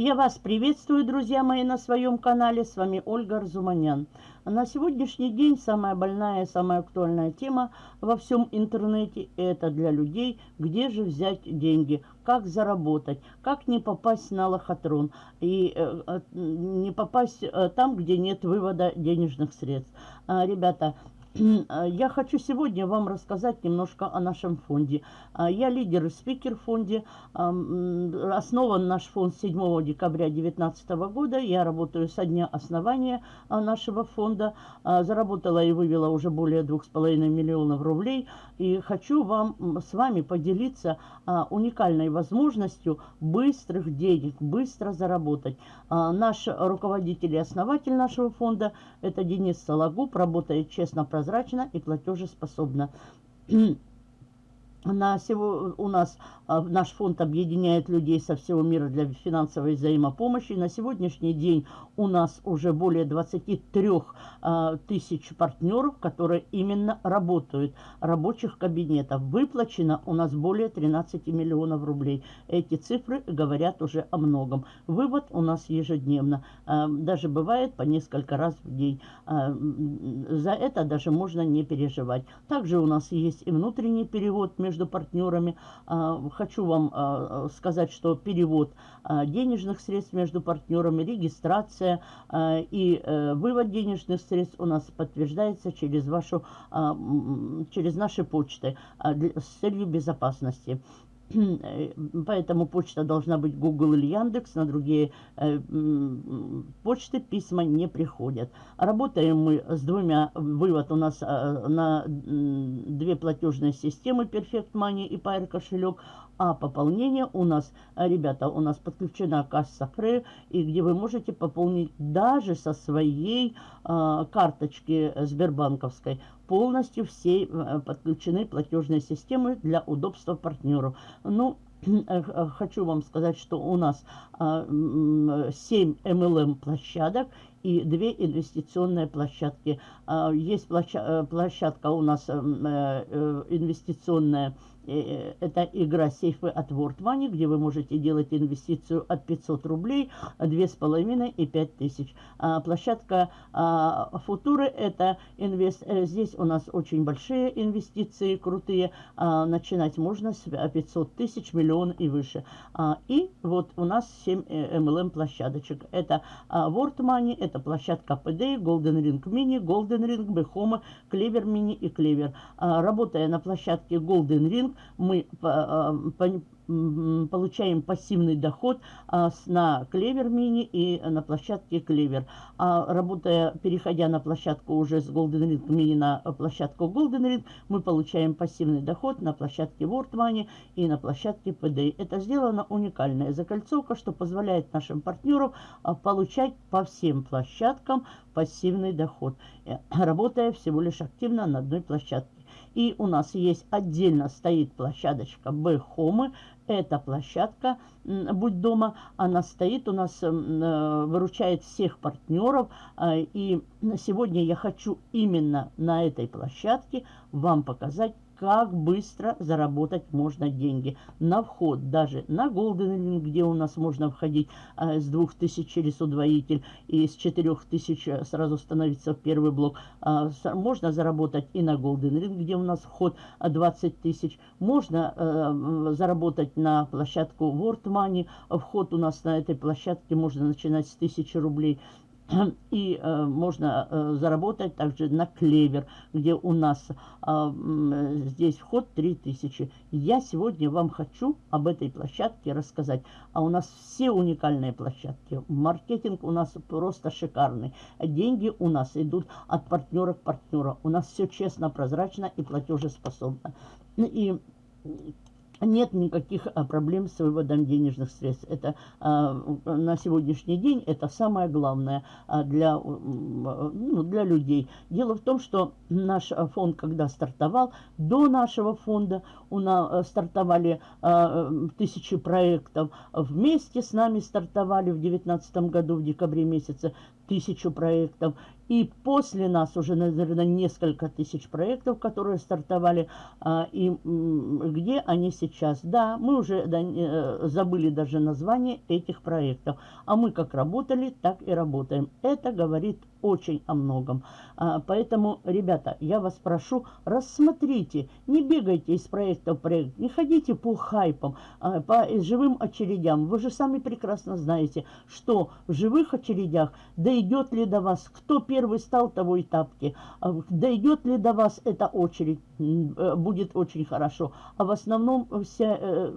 Я вас приветствую, друзья мои, на своем канале. С вами Ольга Арзуманян. На сегодняшний день самая больная, самая актуальная тема во всем интернете – это для людей, где же взять деньги, как заработать, как не попасть на лохотрон и э, э не попасть э, там, где нет вывода денежных средств. А, ребята, я хочу сегодня вам рассказать немножко о нашем фонде. Э, я лидер и спикер в фонде. Основан наш фонд 7 декабря 2019 года. Я работаю со дня основания нашего фонда. Заработала и вывела уже более 2,5 миллионов рублей. И хочу вам с вами поделиться уникальной возможностью быстрых денег, быстро заработать. Наш руководитель и основатель нашего фонда – это Денис Сологуб. Работает честно, прозрачно прозрачна и платежеспособна. На сего, у нас а, наш фонд объединяет людей со всего мира для финансовой взаимопомощи. На сегодняшний день у нас уже более 23 а, тысяч партнеров, которые именно работают, рабочих кабинетов. Выплачено у нас более 13 миллионов рублей. Эти цифры говорят уже о многом. Вывод у нас ежедневно. А, даже бывает по несколько раз в день. За это даже можно не переживать. Также у нас есть и внутренний перевод между между партнерами. А, хочу вам а, сказать, что перевод а, денежных средств между партнерами, регистрация и э, вывод денежных средств у нас подтверждается через, вашу, через наши почты с целью безопасности. Э, поэтому почта должна быть Google или Яндекс, на другие э, почты письма не приходят. Работаем мы с двумя, вывод у нас э, на две платежные системы Perfect Money и Pair кошелек, а пополнение у нас, ребята, у нас подключена касса Фрей, и где вы можете пополнить даже со своей э, карточки Сбербанковской. Полностью все э, подключены платежные системы для удобства партнеру. Ну, э, хочу вам сказать, что у нас 7 MLM площадок и 2 инвестиционные площадки. Есть площадка у нас инвестиционная Э, это игра сейфы от World Money, где вы можете делать инвестицию от 500 рублей, 2,5 и 5 тысяч. А, площадка а, Футуры, это инвест... Э, здесь у нас очень большие инвестиции, крутые. А, начинать можно с 500 тысяч, миллион и выше. И вот у нас 7 MLM э, площадочек. Это World Money, это площадка PD, Golden Ring Mini, Golden Ring, Behoma, Clever Mini и Clever. Работая на площадке Golden Ring, мы а, получаем пассивный доход а, на Клевер Мини и на площадке Клевер. А работая, переходя на площадку уже с Golden Ring Mini на площадку Golden Ring, мы получаем пассивный доход на площадке World Money и на площадке PD. Это сделана уникальная закольцовка, что позволяет нашим партнерам а, получать по всем площадкам пассивный доход, э, работая всего лишь активно на одной площадке. И у нас есть отдельно стоит площадочка B-Home. Эта площадка «Будь дома», она стоит у нас, э, выручает всех партнеров. Э, и сегодня я хочу именно на этой площадке вам показать, как быстро заработать можно деньги. На вход даже на Golden Ring, где у нас можно входить э, с 2000 через удвоитель и с 4000 э, сразу становиться в первый блок. Э, можно заработать и на Golden Ring, где у нас вход 20 тысяч. Можно э, заработать на площадку World Money. Вход у нас на этой площадке можно начинать с 1000 рублей. И э, можно э, заработать также на клевер, где у нас э, здесь вход 3000. Я сегодня вам хочу об этой площадке рассказать. А у нас все уникальные площадки. Маркетинг у нас просто шикарный. Деньги у нас идут от партнера к партнеру. У нас все честно, прозрачно и платежеспособно. И нет никаких а, проблем с выводом денежных средств. Это а, на сегодняшний день это самое главное а, для, ну, для людей. Дело в том, что наш фонд, когда стартовал, до нашего фонда у нас стартовали тысячи проектов. Вместе с нами стартовали в 2019 году, в декабре месяце, тысячу проектов. И после нас уже, наверное, несколько тысяч проектов, которые стартовали. А, и где они сейчас? Да, мы уже э, забыли даже название этих проектов. А мы как работали, так и работаем. Это говорит очень о многом. А, поэтому, ребята, я вас прошу, рассмотрите, не бегайте из проекта в проект, не ходите по хайпам, а, по живым очередям. Вы же сами прекрасно знаете, что в живых очередях дойдет ли до вас, кто первый стал, того и тапки, а, дойдет ли до вас эта очередь, будет очень хорошо. А в основном вся э,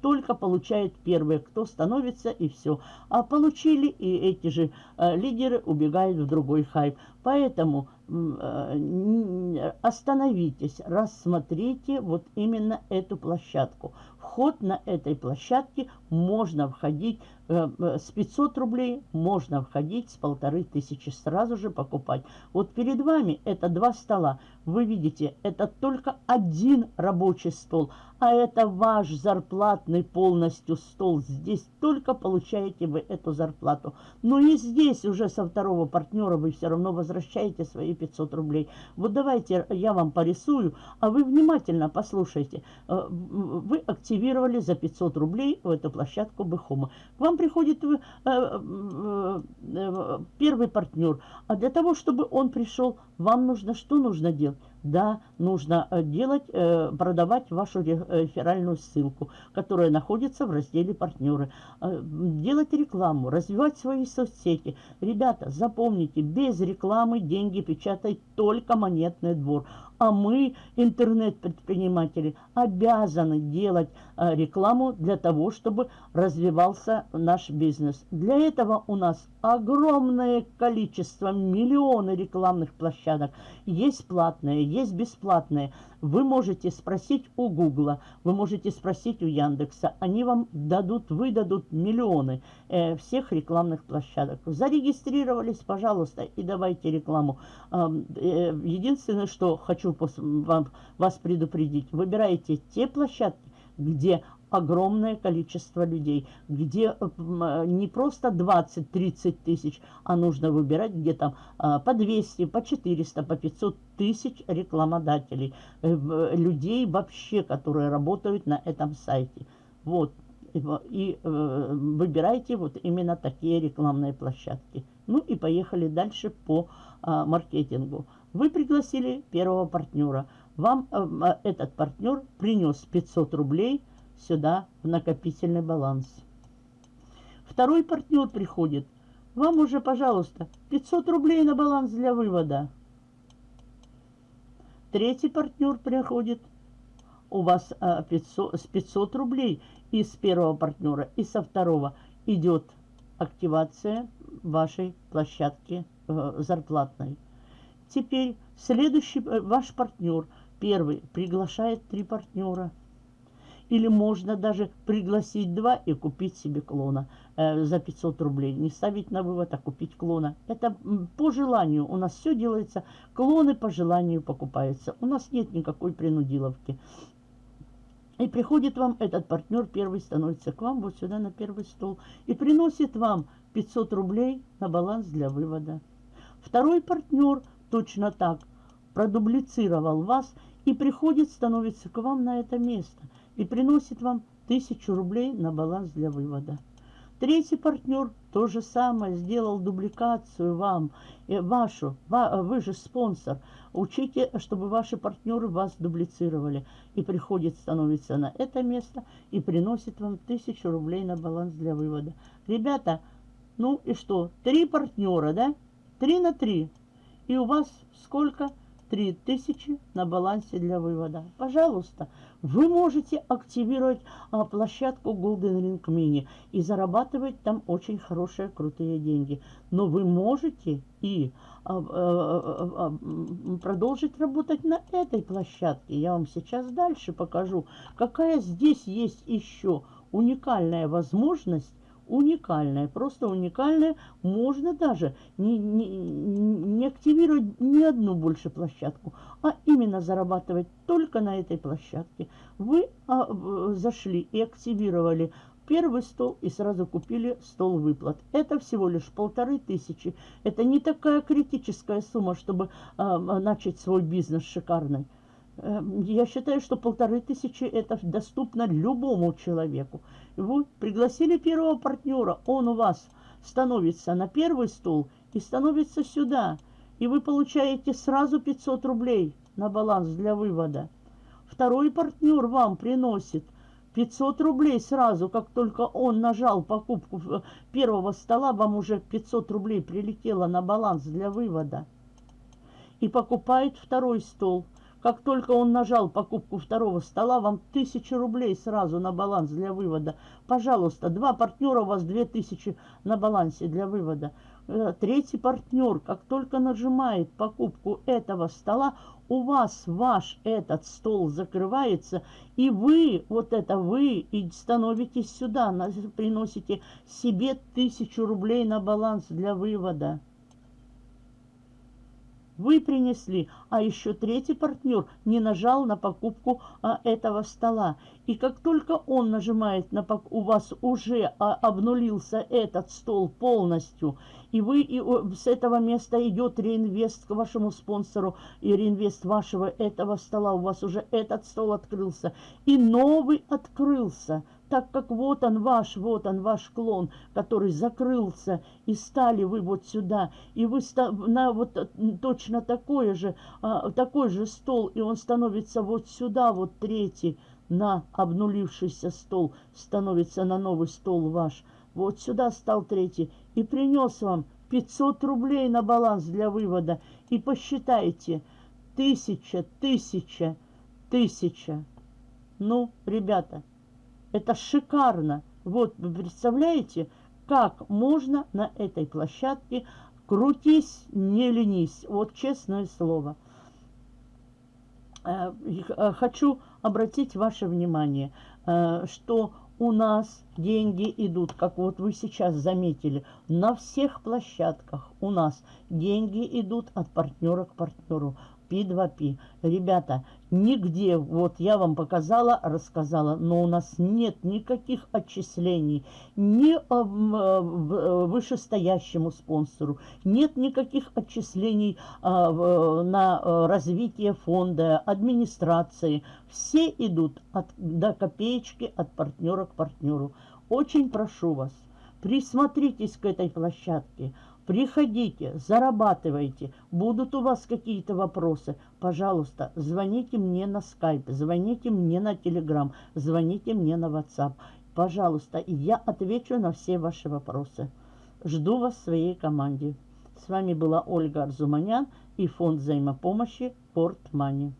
только получает первые, кто становится и все. А получили и эти же э, лидеры убегают в другой хайп. Поэтому э, остановитесь, рассмотрите вот именно эту площадку. Вход на этой площадке можно входить э, э с 500 рублей, можно входить с полторы тысячи, сразу же покупать. Вот перед вами это два стола. Вы видите, это только один рабочий стол, а это ваш зарплатный полностью стол. Здесь только получаете вы эту зарплату. Но и здесь уже со второго партнера вы все равно возвращаете свои 500 рублей. Вот давайте я вам порисую, а вы внимательно послушайте. Э, вы активировали за 500 рублей в эту площадку Бэхома. К вам приходит э, э, первый партнер. А для того, чтобы он пришел, вам нужно что нужно делать? Да, нужно э, делать, э, продавать вашу реферальную ссылку, которая находится в разделе «Партнеры». Э, делать рекламу, развивать свои соцсети. Ребята, запомните, без рекламы деньги печатает только монетный двор. А мы, интернет-предприниматели, обязаны делать рекламу для того, чтобы развивался наш бизнес. Для этого у нас огромное количество, миллионы рекламных площадок. Есть платные, есть бесплатные. Вы можете спросить у Гугла, вы можете спросить у Яндекса. Они вам дадут, выдадут миллионы э, всех рекламных площадок. Зарегистрировались, пожалуйста, и давайте рекламу. Э, э, единственное, что хочу вас предупредить, выбирайте те площадки, где огромное количество людей, где э, э, не просто 20-30 тысяч, а нужно выбирать где то а, по 200, по 400, по 500 тысяч рекламодателей, э, людей вообще, которые работают на этом сайте. Вот. И выбирайте вот именно такие рекламные площадки. Ну и поехали дальше по а, маркетингу. Вы пригласили первого партнера. Вам этот партнер принес 500 рублей – сюда в накопительный баланс. Второй партнер приходит. Вам уже, пожалуйста, 500 рублей на баланс для вывода. Третий партнер приходит. У вас 500, с 500 рублей из первого партнера и со второго идет активация вашей площадки э, зарплатной. Теперь следующий э, ваш партнер, первый, приглашает три партнера – или можно даже пригласить два и купить себе клона э, за 500 рублей. Не ставить на вывод, а купить клона. Это по желанию. У нас все делается. Клоны по желанию покупаются. У нас нет никакой принудиловки. И приходит вам этот партнер, первый становится к вам вот сюда на первый стол. И приносит вам 500 рублей на баланс для вывода. Второй партнер точно так продублицировал вас и приходит, становится к вам на это место – и приносит вам тысячу рублей на баланс для вывода. Третий партнер то же самое, сделал дубликацию вам, и вашу, вы же спонсор. Учите, чтобы ваши партнеры вас дублицировали. И приходит, становится на это место и приносит вам тысячу рублей на баланс для вывода. Ребята, ну и что? Три партнера, да? Три на три. И у вас сколько? 3000 на балансе для вывода. Пожалуйста, вы можете активировать а, площадку Golden Ring Mini и зарабатывать там очень хорошие, крутые деньги. Но вы можете и а, а, продолжить работать на этой площадке. Я вам сейчас дальше покажу, какая здесь есть еще уникальная возможность уникальная, просто уникальная. Можно даже не, не, не активировать ни одну больше площадку, а именно зарабатывать только на этой площадке. Вы а, зашли и активировали первый стол и сразу купили стол выплат. Это всего лишь полторы тысячи. Это не такая критическая сумма, чтобы э, начать свой бизнес шикарный. Э, я считаю, что полторы тысячи это доступно любому человеку. Вы пригласили первого партнера, он у вас становится на первый стол и становится сюда. И вы получаете сразу 500 рублей на баланс для вывода. Второй партнер вам приносит 500 рублей сразу, как только он нажал покупку первого стола, вам уже 500 рублей прилетело на баланс для вывода. И покупает второй стол. Как только он нажал покупку второго стола, вам 1000 рублей сразу на баланс для вывода. Пожалуйста, два партнера у вас 2000 на балансе для вывода. Э, третий партнер, как только нажимает покупку этого стола, у вас ваш этот стол закрывается, и вы, вот это вы, и становитесь сюда, приносите себе тысячу рублей на баланс для вывода вы принесли, а еще третий партнер не нажал на покупку а, этого стола. И как только он нажимает на у вас уже а, обнулился этот стол полностью, и вы и, с этого места идет реинвест к вашему спонсору, и реинвест вашего этого стола, у вас уже этот стол открылся, и новый открылся так как вот он ваш, вот он ваш клон, который закрылся, и стали вы вот сюда, и вы на вот э, точно такой же, а, такой же стол, и он становится вот сюда, вот третий, на обнулившийся стол, становится на новый стол ваш. Вот сюда стал третий, и принес вам 500 рублей на баланс для вывода. И посчитайте, тысяча, тысяча, тысяча. Ну, ребята, это шикарно. Вот, вы представляете, как можно на этой площадке крутись, не ленись. Вот честное слово. Э, э, хочу обратить ваше внимание, э, что у нас деньги идут, как вот вы сейчас заметили, на всех площадках у нас деньги идут от партнера к партнеру. P2P. Ребята, нигде, вот я вам показала, рассказала, но у нас нет никаких отчислений ни э, э, вышестоящему спонсору, нет никаких отчислений а, на развитие фонда, администрации. Все идут от, до копеечки от партнера к партнеру. Очень прошу вас, присмотритесь к этой площадке. Приходите, зарабатывайте. Будут у вас какие-то вопросы, пожалуйста, звоните мне на скайп, звоните мне на телеграм, звоните мне на WhatsApp. Пожалуйста, и я отвечу на все ваши вопросы. Жду вас в своей команде. С вами была Ольга Арзуманян и фонд взаимопомощи Порт Мани.